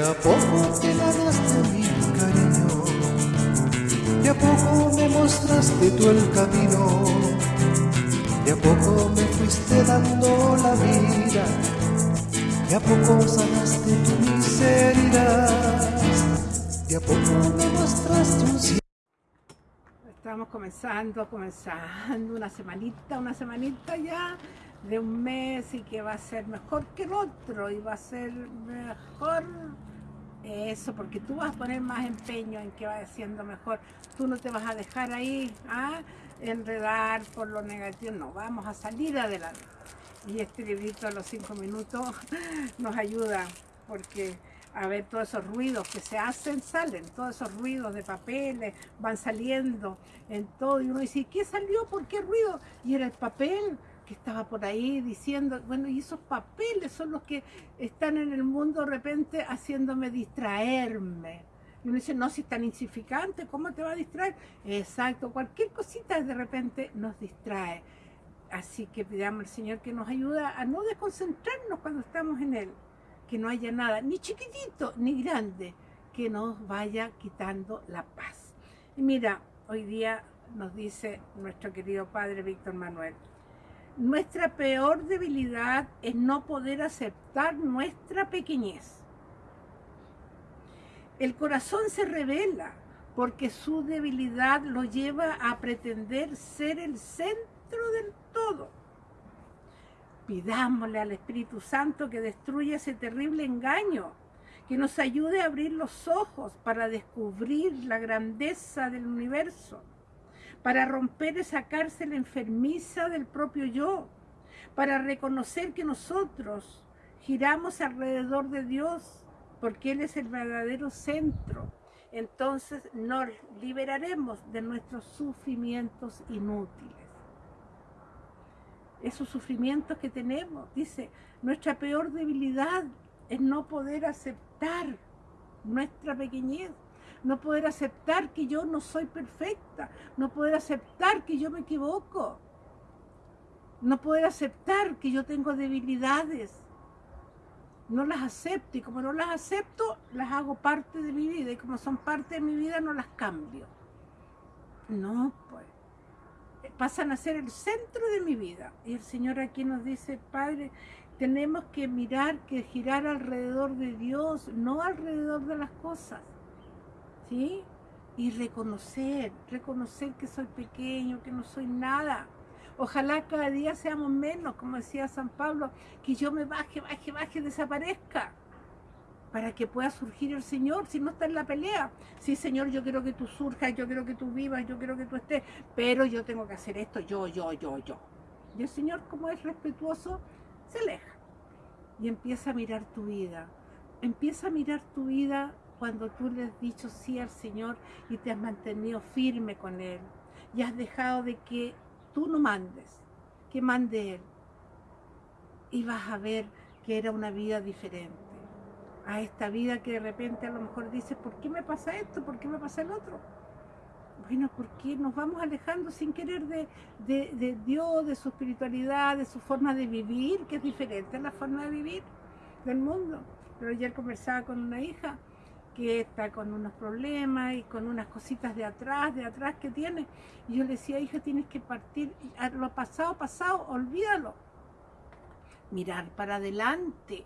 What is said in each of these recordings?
a poco te ganaste mi cariño, de a poco me mostraste tú el camino, de a poco me fuiste dando la vida, de a poco sanaste tu miseria, de a poco me mostraste un cielo. Estamos comenzando, comenzando una semanita, una semanita ya de un mes y que va a ser mejor que el otro y va a ser mejor eso, porque tú vas a poner más empeño en que vaya siendo mejor. Tú no te vas a dejar ahí a ¿ah? enredar por lo negativo, no, vamos a salir adelante. Y este librito a los cinco minutos nos ayuda porque a ver todos esos ruidos que se hacen, salen, todos esos ruidos de papeles van saliendo en todo y uno dice, ¿qué salió? ¿Por qué ruido? Y era el papel, que estaba por ahí diciendo, bueno, y esos papeles son los que están en el mundo de repente haciéndome distraerme. Y uno dice, no, si es tan insignificante, ¿cómo te va a distraer? Exacto, cualquier cosita de repente nos distrae. Así que pidamos al Señor que nos ayude a no desconcentrarnos cuando estamos en Él. Que no haya nada, ni chiquitito, ni grande, que nos vaya quitando la paz. Y mira, hoy día nos dice nuestro querido Padre Víctor Manuel, nuestra peor debilidad es no poder aceptar nuestra pequeñez. El corazón se revela porque su debilidad lo lleva a pretender ser el centro del todo. Pidámosle al Espíritu Santo que destruya ese terrible engaño, que nos ayude a abrir los ojos para descubrir la grandeza del universo para romper esa cárcel enfermiza del propio yo, para reconocer que nosotros giramos alrededor de Dios, porque Él es el verdadero centro. Entonces nos liberaremos de nuestros sufrimientos inútiles. Esos sufrimientos que tenemos, dice, nuestra peor debilidad es no poder aceptar nuestra pequeñez no poder aceptar que yo no soy perfecta, no poder aceptar que yo me equivoco, no poder aceptar que yo tengo debilidades. No las acepto y como no las acepto, las hago parte de mi vida y como son parte de mi vida no las cambio. No, pues. Pasan a ser el centro de mi vida. Y el Señor aquí nos dice, Padre, tenemos que mirar, que girar alrededor de Dios, no alrededor de las cosas. Y reconocer, reconocer que soy pequeño, que no soy nada. Ojalá cada día seamos menos, como decía San Pablo, que yo me baje, baje, baje, desaparezca para que pueda surgir el Señor, si no está en la pelea. Sí, Señor, yo quiero que tú surjas, yo quiero que tú vivas, yo quiero que tú estés, pero yo tengo que hacer esto, yo, yo, yo, yo. Y el Señor, como es respetuoso, se aleja y empieza a mirar tu vida. Empieza a mirar tu vida cuando tú le has dicho sí al Señor y te has mantenido firme con Él y has dejado de que tú no mandes, que mande Él. Y vas a ver que era una vida diferente a esta vida que de repente a lo mejor dices, ¿por qué me pasa esto? ¿Por qué me pasa el otro? Bueno, porque nos vamos alejando sin querer de, de Dios, de su espiritualidad, de su forma de vivir, que es diferente a la forma de vivir del mundo. Pero ayer conversaba con una hija que está con unos problemas y con unas cositas de atrás, de atrás que tiene. Y yo le decía, hija, tienes que partir, lo pasado, pasado, olvídalo. Mirar para adelante.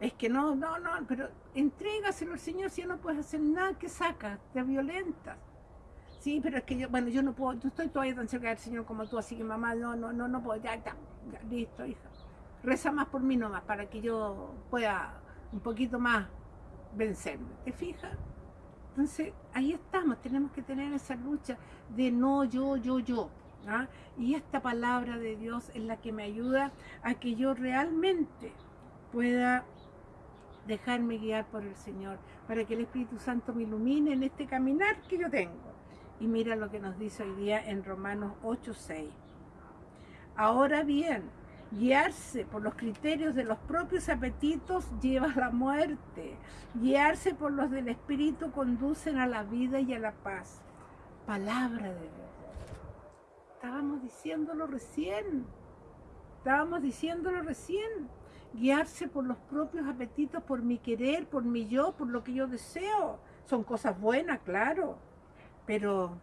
Es que no, no, no, pero entrégaselo al Señor si no puedes hacer nada que saca, te violentas. Sí, pero es que yo, bueno, yo no puedo, yo estoy todavía tan cerca del Señor como tú, así que mamá, no, no, no, no puedo, ya, ya, ya listo, hija. Reza más por mí nomás, para que yo pueda un poquito más vencerme, ¿te fijas? Entonces, ahí estamos, tenemos que tener esa lucha de no yo, yo, yo. ¿ah? Y esta palabra de Dios es la que me ayuda a que yo realmente pueda dejarme guiar por el Señor, para que el Espíritu Santo me ilumine en este caminar que yo tengo. Y mira lo que nos dice hoy día en Romanos 8.6. Ahora bien, Guiarse por los criterios de los propios apetitos lleva a la muerte. Guiarse por los del Espíritu conducen a la vida y a la paz. Palabra de Dios. Estábamos diciéndolo recién. Estábamos diciéndolo recién. guiarse por los propios apetitos, por mi querer, por mi yo, por lo que yo deseo. Son cosas buenas, claro, pero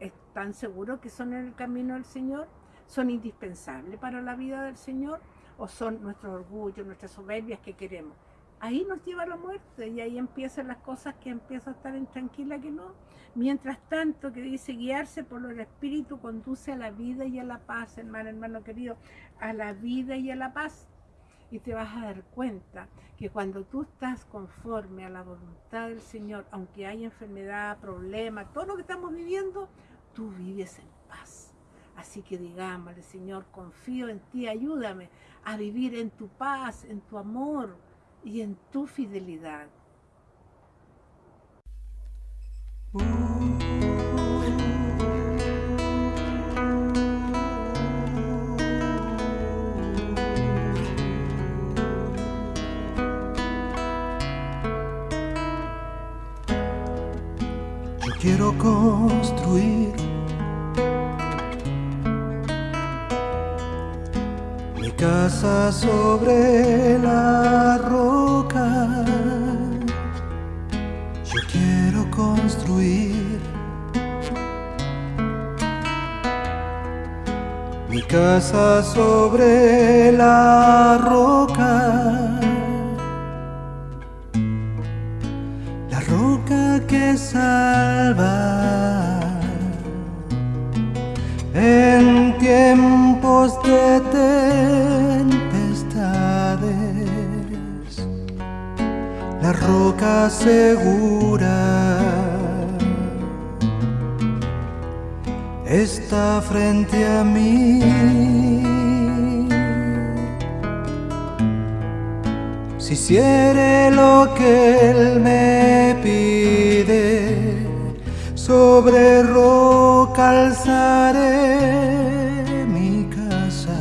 ¿están seguros que son en el camino del Señor? ¿Son indispensables para la vida del Señor? ¿O son nuestros orgullos, nuestras soberbias que queremos? Ahí nos lleva la muerte y ahí empiezan las cosas que empiezo a estar intranquila que no. Mientras tanto, que dice guiarse por el Espíritu conduce a la vida y a la paz, hermano, hermano querido, a la vida y a la paz y te vas a dar cuenta que cuando tú estás conforme a la voluntad del Señor, aunque hay enfermedad, problema, todo lo que estamos viviendo, tú vives en paz. Así que digámosle, Señor, confío en ti, ayúdame a vivir en tu paz, en tu amor y en tu fidelidad. Casa sobre la roca. Yo quiero construir mi casa sobre la roca. Segura está frente a mí. Si hiciere lo que Él me pide, sobre roca alzaré mi casa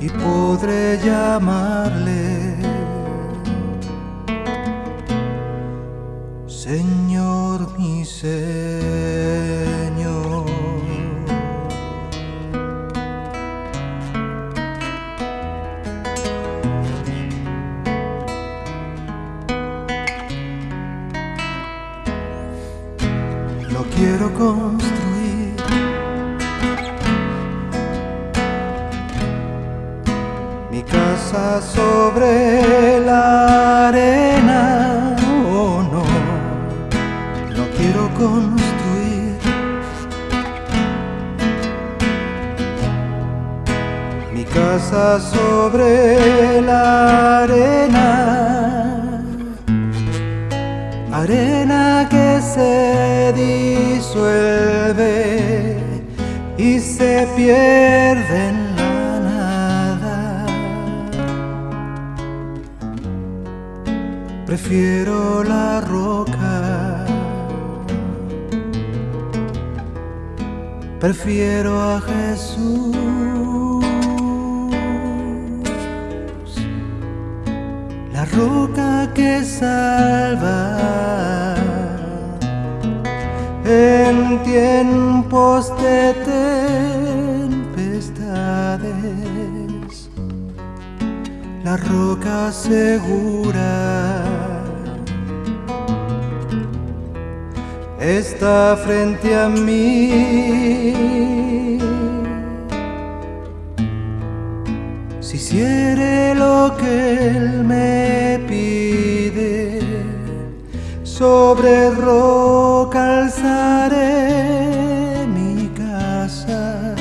y podré llamarle Señor Señor. quiero construir. Sobre la arena, arena que se disuelve y se pierde en la nada. Prefiero la roca. Prefiero a Jesús. Roca que salva en tiempos de tempestades, la roca segura está frente a mí. Si hiciere lo que Él me pide, sobre roca alzaré mi casa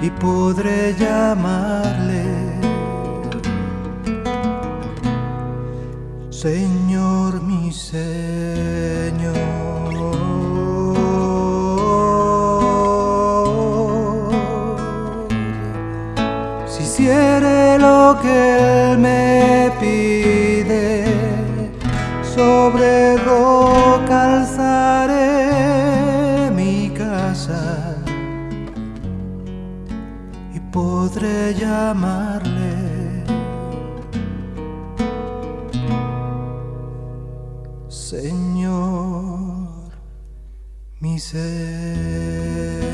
y podré llamarle Señor mi Señor. Lo que Él me pide, sobre roca alzaré mi casa y podré llamarle Señor mi ser.